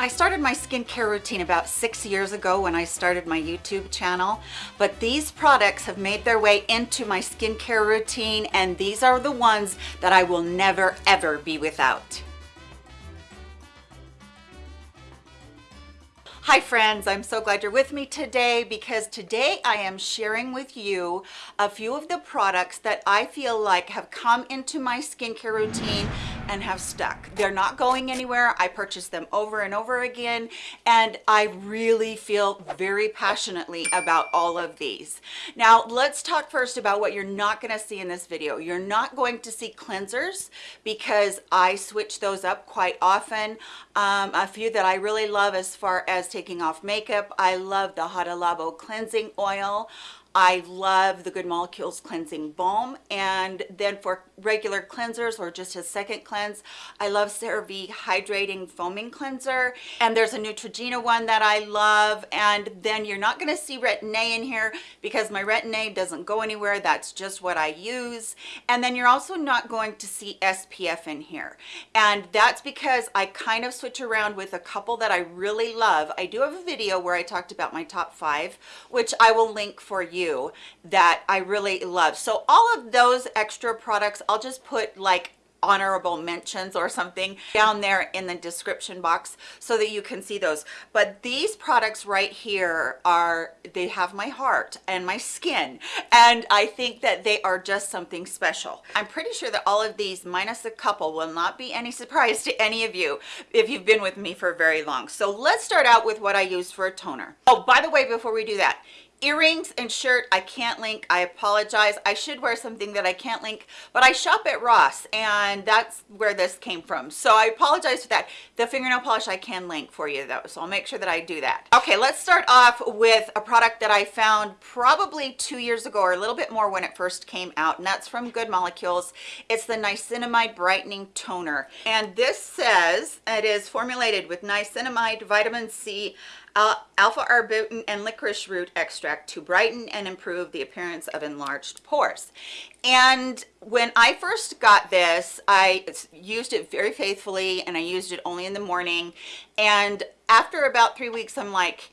I started my skincare routine about six years ago when I started my YouTube channel, but these products have made their way into my skincare routine and these are the ones that I will never ever be without. Hi friends, I'm so glad you're with me today because today I am sharing with you a few of the products that I feel like have come into my skincare routine and have stuck. They're not going anywhere. I purchase them over and over again and I really feel very passionately about all of these. Now let's talk first about what you're not going to see in this video. You're not going to see cleansers because I switch those up quite often. Um, a few that I really love as far as taking off makeup. I love the Hada Labo cleansing oil. I love the Good Molecules Cleansing Balm. And then for regular cleansers or just a second cleanse, I love CeraVe Hydrating Foaming Cleanser. And there's a Neutrogena one that I love. And then you're not going to see Retin-A in here because my Retin-A doesn't go anywhere. That's just what I use. And then you're also not going to see SPF in here. And that's because I kind of switch around with a couple that I really love. I do have a video where I talked about my top five, which I will link for you that I really love. So all of those extra products, I'll just put like honorable mentions or something down there in the description box so that you can see those. But these products right here are they have my heart and my skin and i think that they are just something special. I'm pretty sure that all of these minus a couple will not be any surprise to any of you if you've been with me for very long. So let's start out with what i use for a toner. Oh by the way before we do that earrings and shirt i can't link. I apologize. I should wear something that i can't link but i shop at ross and that's where this came from. So i apologize for that. The fingernail polish i can link for you though so i'll make sure that i do that. Okay let's start off with a product that i found probably two years ago or a little bit more when it first came out and that's from good molecules. It's the niacinamide brightening toner and this says it is formulated with niacinamide vitamin c alpha arbutin and licorice root extract to brighten and improve the appearance of enlarged pores. And when i first got this i used it very faithfully and i used it only in the morning. And after about three weeks i'm like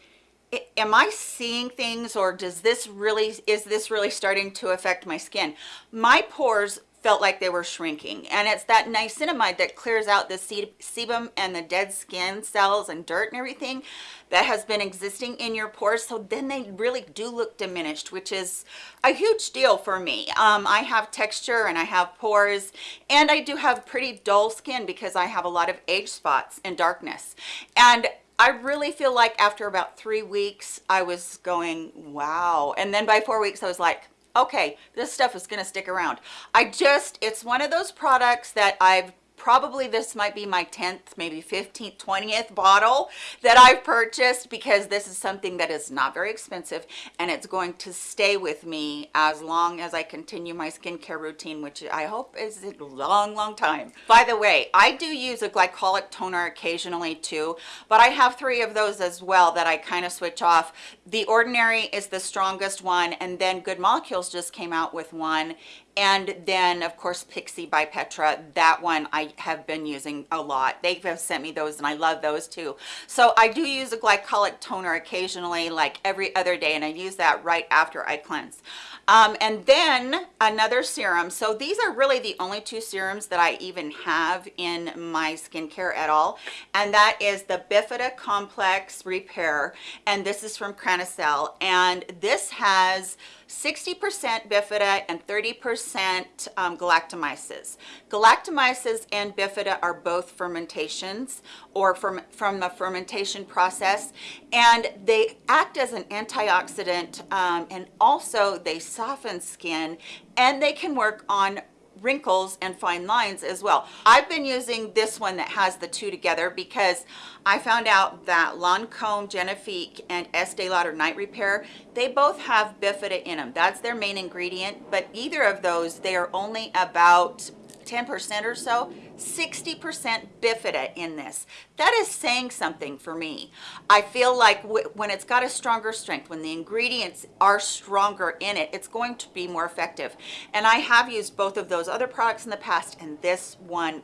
am i seeing things or does this really is this really starting to affect my skin? My pores felt like they were shrinking. And it's that niacinamide that clears out the sebum and the dead skin cells and dirt and everything that has been existing in your pores. So then they really do look diminished which is a huge deal for me. Um, i have texture and i have pores and i do have pretty dull skin because i have a lot of age spots and darkness. And I really feel like after about three weeks, I was going, wow. And then by four weeks, I was like, okay this stuff is to stick around. I just it's one of those products that i've probably this might be my 10th maybe 15th 20th bottle that i've purchased because this is something that is not very expensive and it's going to stay with me as long as i continue my skincare routine which i hope is a long long time. By the way i do use a glycolic toner occasionally too but i have three of those as well that i kind of switch off. The ordinary is the strongest one and then good molecules just came out with one and then of course pixi by petra that one i have been using a lot. They have sent me those and i love those too. So i do use a glycolic toner occasionally like every other day and i use that right after i cleanse. Um, and then another serum. So these are really the only two serums that i even have in my skincare at all and that is the bifida complex repair and this is from Cranacell and this has 60% bifida and 30% um, galactomyces. Galactomyces and bifida are both fermentations or from, from the fermentation process and they act as an antioxidant um, and also they soften skin and they can work on wrinkles and fine lines as well. I've been using this one that has the two together because I found out that Lancome, Genifique, and Estee Lauder Night Repair, they both have bifida in them. That's their main ingredient, but either of those, they are only about 10% or so 60% bifida in this. That is saying something for me. I feel like when it's got a stronger strength when the ingredients are stronger in it it's going to be more effective. And i have used both of those other products in the past and this one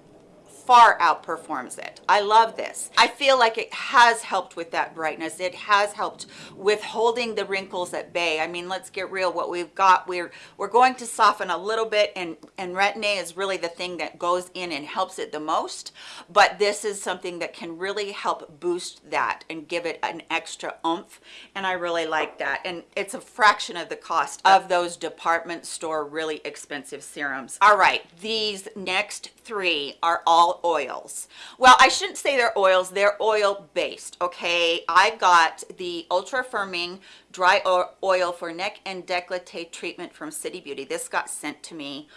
far outperforms it. I love this. I feel like it has helped with that brightness. It has helped with holding the wrinkles at bay. I mean, let's get real. What we've got, we're we're going to soften a little bit and, and Retin-A is really the thing that goes in and helps it the most. But this is something that can really help boost that and give it an extra oomph. And I really like that. And it's a fraction of the cost of those department store really expensive serums. All right, these next three are all oils. Well, I shouldn't say they're oils, they're oil based, okay? I got the Ultra Firming Dry Oil for Neck and Decollete Treatment from City Beauty. This got sent to me.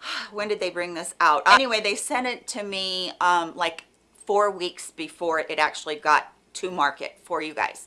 When did they bring this out? Anyway, they sent it to me um, like four weeks before it actually got to market for you guys.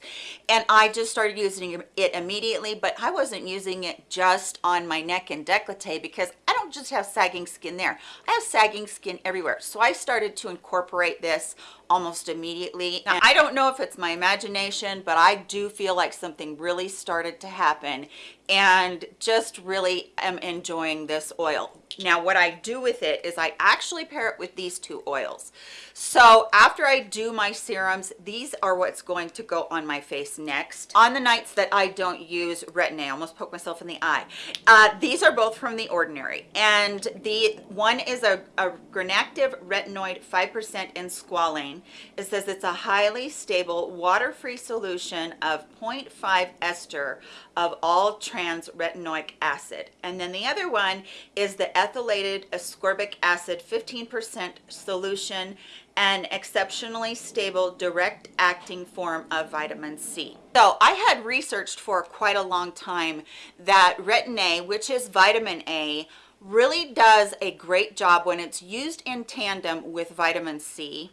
And i just started using it immediately but i wasn't using it just on my neck and decollete because i don't just have sagging skin there. I have sagging skin everywhere. So i started to incorporate this almost immediately now, i don't know if it's my imagination but i do feel like something really started to happen and just really am enjoying this oil now what I do with it is I actually pair it with these two oils. So after I do my serums, these are what's going to go on my face next. On the nights that I don't use Retin-A, I almost poke myself in the eye. Uh, these are both from The Ordinary. And the one is a, a Granactive Retinoid 5% in squalane. It says it's a highly stable water-free solution of 0.5 ester of all trans retinoic acid. And then the other one is the ethylated ascorbic acid 15% solution an exceptionally stable direct acting form of vitamin C. So I had researched for quite a long time that retin-A, which is vitamin A, really does a great job when it's used in tandem with vitamin C.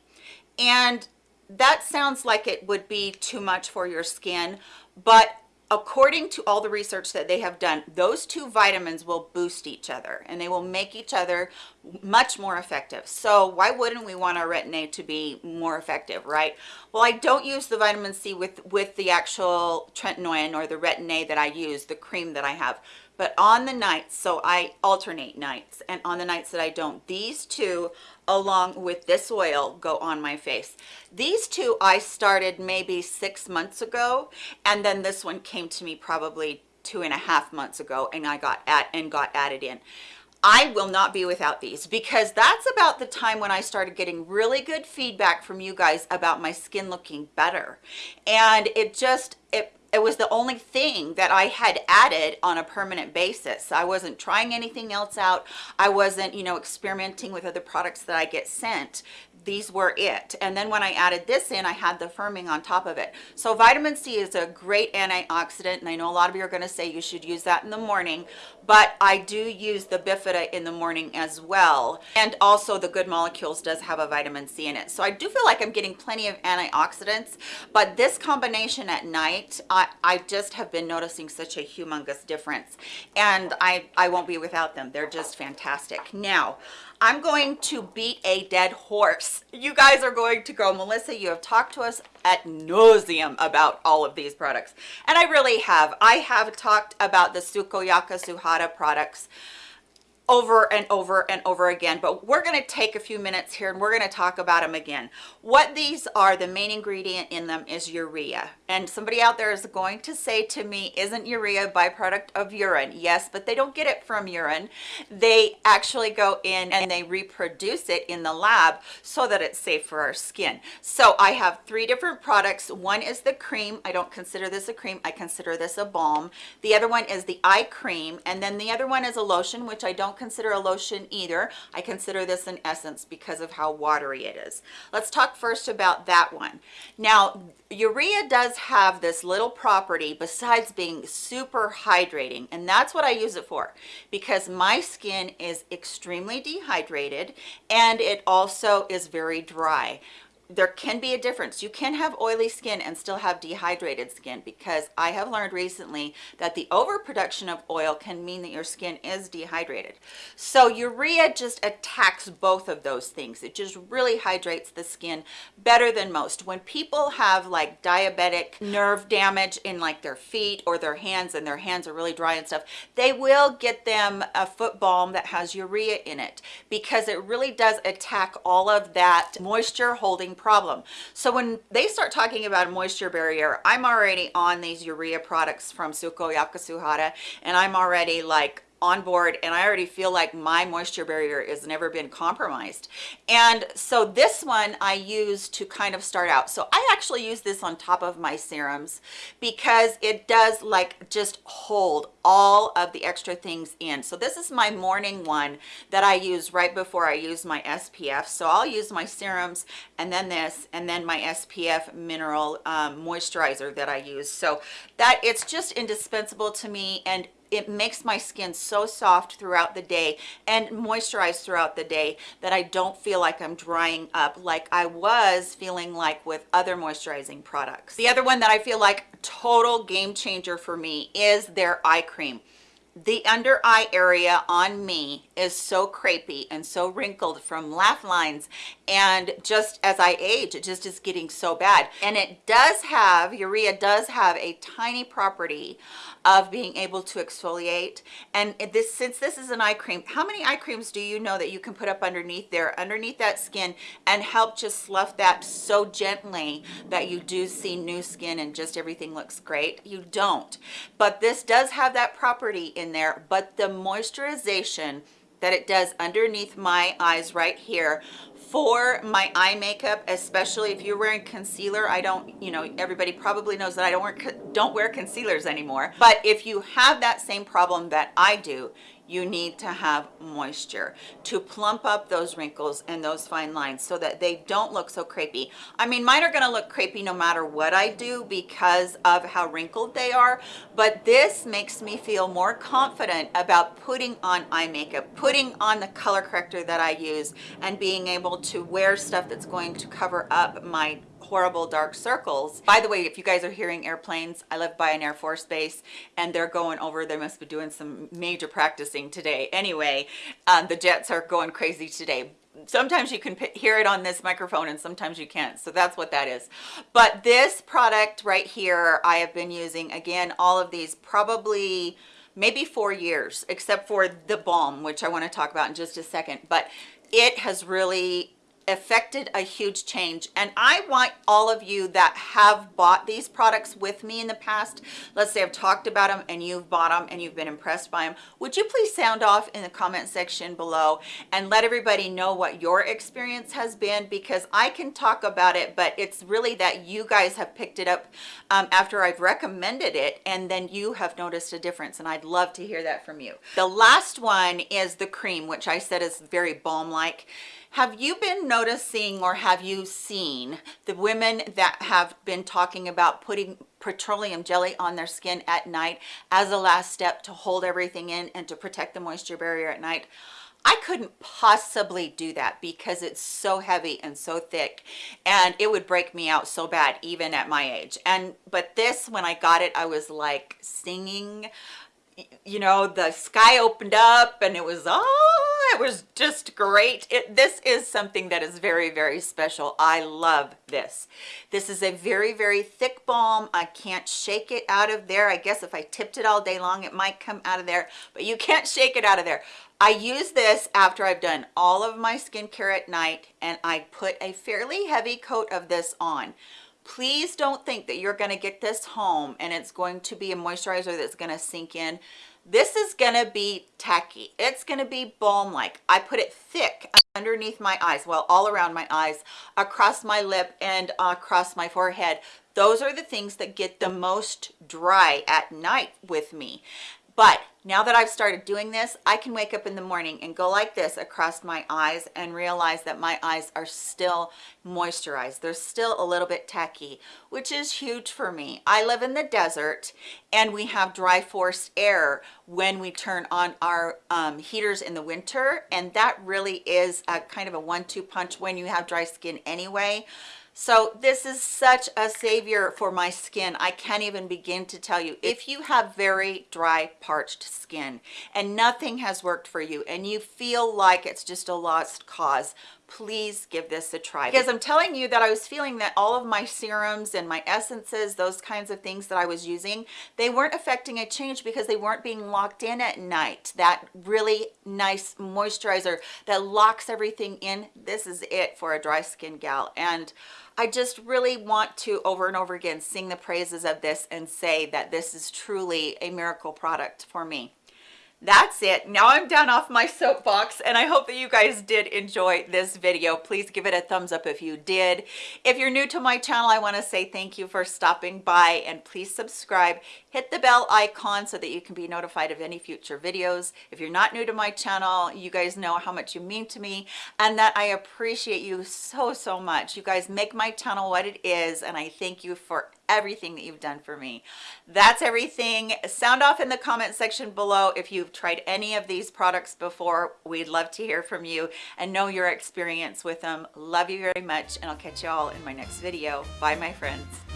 And that sounds like it would be too much for your skin, but according to all the research that they have done, those two vitamins will boost each other and they will make each other much more effective. So why wouldn't we want our retin-A to be more effective, right? Well, I don't use the vitamin C with, with the actual tretinoin or the retin-A that I use, the cream that I have but on the nights so i alternate nights and on the nights that i don't these two along with this oil go on my face these two i started maybe six months ago and then this one came to me probably two and a half months ago and i got at and got added in I will not be without these because that's about the time when I started getting really good feedback from you guys about my skin looking better. And it just, it it was the only thing that I had added on a permanent basis. I wasn't trying anything else out. I wasn't, you know, experimenting with other products that I get sent these were it. And then when i added this in i had the firming on top of it. So vitamin c is a great antioxidant and i know a lot of you are going to say you should use that in the morning but i do use the bifida in the morning as well. And also the good molecules does have a vitamin c in it. So i do feel like i'm getting plenty of antioxidants but this combination at night i i just have been noticing such a humongous difference. And i i won't be without them. They're just fantastic. Now I'm going to beat a dead horse. You guys are going to go, Melissa, you have talked to us at nauseum about all of these products. And I really have. I have talked about the Sukoyaka Suhada products over and over and over again but we're going to take a few minutes here and we're going to talk about them again. What these are the main ingredient in them is urea. And somebody out there is going to say to me isn't urea a byproduct of urine? Yes but they don't get it from urine. They actually go in and they reproduce it in the lab so that it's safe for our skin. So i have three different products. One is the cream. I don't consider this a cream. I consider this a balm. The other one is the eye cream. And then the other one is a lotion which i don't don't consider a lotion either. I consider this an essence because of how watery it is. Let's talk first about that one. Now, urea does have this little property besides being super hydrating, and that's what I use it for because my skin is extremely dehydrated and it also is very dry there can be a difference. You can have oily skin and still have dehydrated skin because I have learned recently that the overproduction of oil can mean that your skin is dehydrated. So urea just attacks both of those things. It just really hydrates the skin better than most. When people have like diabetic nerve damage in like their feet or their hands and their hands are really dry and stuff, they will get them a foot balm that has urea in it because it really does attack all of that moisture holding problem. So when they start talking about a moisture barrier, I'm already on these urea products from Suko and I'm already like on board and I already feel like my moisture barrier has never been compromised. And so this one I use to kind of start out. So I actually use this on top of my serums because it does like just hold all of the extra things in. So this is my morning one that I use right before I use my SPF. So I'll use my serums and then this and then my SPF mineral um, moisturizer that I use. So that it's just indispensable to me and it makes my skin so soft throughout the day and moisturized throughout the day that I don't feel like I'm drying up like I was feeling like with other moisturizing products. The other one that I feel like total game changer for me is their eye cream the under eye area on me is so crepey and so wrinkled from laugh lines. And just as I age it just is getting so bad. And it does have urea does have a tiny property of being able to exfoliate. And this since this is an eye cream how many eye creams do you know that you can put up underneath there underneath that skin and help just slough that so gently that you do see new skin and just everything looks great? You don't. But this does have that property in there but the moisturization that it does underneath my eyes right here for my eye makeup especially if you're wearing concealer i don't you know everybody probably knows that i don't wear don't wear concealers anymore. But if you have that same problem that i do you need to have moisture to plump up those wrinkles and those fine lines so that they don't look so crepey. I mean, mine are going to look crepey no matter what I do because of how wrinkled they are, but this makes me feel more confident about putting on eye makeup, putting on the color corrector that I use, and being able to wear stuff that's going to cover up my horrible dark circles. By the way, if you guys are hearing airplanes, I live by an Air Force base and they're going over, they must be doing some major practicing today. Anyway, um, the jets are going crazy today sometimes you can hear it on this microphone and sometimes you can't so that's what that is but this product right here i have been using again all of these probably maybe four years except for the balm which i want to talk about in just a second but it has really affected a huge change. And i want all of you that have bought these products with me in the past let's say i've talked about them and you've bought them and you've been impressed by them would you please sound off in the comment section below and let everybody know what your experience has been? Because i can talk about it but it's really that you guys have picked it up um, after i've recommended it and then you have noticed a difference and i'd love to hear that from you. The last one is the cream which i said is very balm like have you been noticing or have you seen the women that have been talking about putting petroleum jelly on their skin at night as a last step to hold everything in and to protect the moisture barrier at night? I couldn't possibly do that because it's so heavy and so thick and it would break me out so bad even at my age. And but this when I got it I was like singing you know the sky opened up and it was oh it was just great. It this is something that is very very special. I love this. This is a very very thick balm. I can't shake it out of there. I guess if i tipped it all day long it might come out of there but you can't shake it out of there. I use this after i've done all of my skincare at night and i put a fairly heavy coat of this on. Please don't think that you're going to get this home and it's going to be a moisturizer that's going to sink in this is to be tacky. It's to be balm like i put it thick underneath my eyes well all around my eyes across my lip and across my forehead. Those are the things that get the most dry at night with me but now that I've started doing this, I can wake up in the morning and go like this across my eyes and realize that my eyes are still moisturized. They're still a little bit tacky, which is huge for me. I live in the desert and we have dry forced air when we turn on our um, heaters in the winter. And that really is a kind of a one-two punch when you have dry skin anyway So this is such a savior for my skin. I can't even begin to tell you. If you have very dry, parched skin and nothing has worked for you and you feel like it's just a lost cause, please give this a try because i'm telling you that i was feeling that all of my serums and my essences those kinds of things that i was using they weren't affecting a change because they weren't being locked in at night. That really nice moisturizer that locks everything in this is it for a dry skin gal. And I just really want to over and over again sing the praises of this and say that this is truly a miracle product for me that's it. Now i'm down off my soapbox and i hope that you guys did enjoy this video. Please give it a thumbs up if you did. If you're new to my channel i want to say thank you for stopping by and please subscribe. Hit the bell icon so that you can be notified of any future videos. If you're not new to my channel you guys know how much you mean to me and that i appreciate you so so much. You guys make my channel what it is and i thank you for everything that you've done for me. That's everything. Sound off in the comment section below if you've tried any of these products before. We'd love to hear from you and know your experience with them. Love you very much and i'll catch you all in my next video. Bye my friends